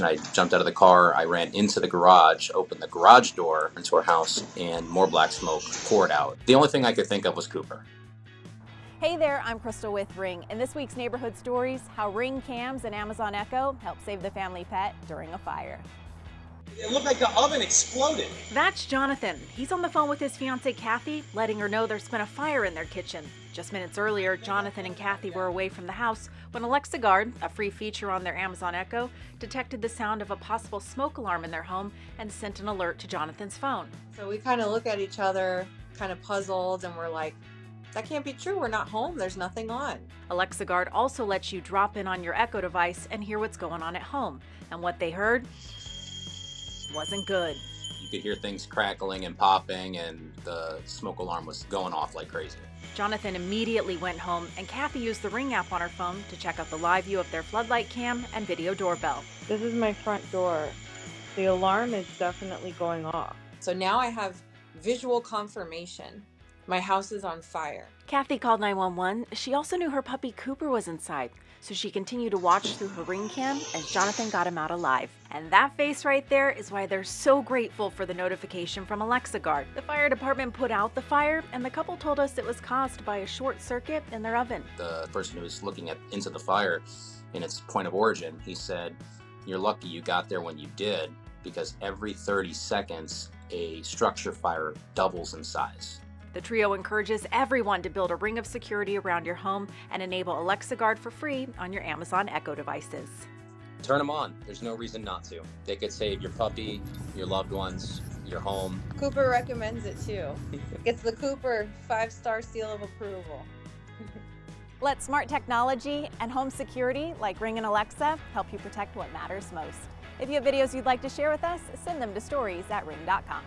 And I jumped out of the car, I ran into the garage, opened the garage door into our house, and more black smoke poured out. The only thing I could think of was Cooper. Hey there, I'm Crystal with Ring. and this week's Neighborhood Stories, how Ring cams and Amazon Echo help save the family pet during a fire. It looked like the oven exploded. That's Jonathan. He's on the phone with his fiancee Kathy, letting her know there's been a fire in their kitchen. Just minutes earlier, Jonathan and Kathy were away from the house when Alexa Guard, a free feature on their Amazon Echo, detected the sound of a possible smoke alarm in their home and sent an alert to Jonathan's phone. So we kind of look at each other, kind of puzzled, and we're like, that can't be true. We're not home. There's nothing on. Alexa Guard also lets you drop in on your Echo device and hear what's going on at home. And what they heard wasn't good. You could hear things crackling and popping, and the smoke alarm was going off like crazy. Jonathan immediately went home, and Kathy used the Ring app on her phone to check out the live view of their floodlight cam and video doorbell. This is my front door. The alarm is definitely going off. So now I have visual confirmation. My house is on fire. Kathy called 911. She also knew her puppy Cooper was inside, so she continued to watch through her ring cam as Jonathan got him out alive. And that face right there is why they're so grateful for the notification from Alexa Guard. The fire department put out the fire, and the couple told us it was caused by a short circuit in their oven. The person who was looking at into the fire in its point of origin, he said, You're lucky you got there when you did, because every 30 seconds, a structure fire doubles in size. The trio encourages everyone to build a ring of security around your home and enable Alexa Guard for free on your Amazon Echo devices. Turn them on. There's no reason not to. They could save your puppy, your loved ones, your home. Cooper recommends it too. Gets the Cooper five star seal of approval. Let smart technology and home security like Ring and Alexa help you protect what matters most. If you have videos you'd like to share with us, send them to stories at ring.com.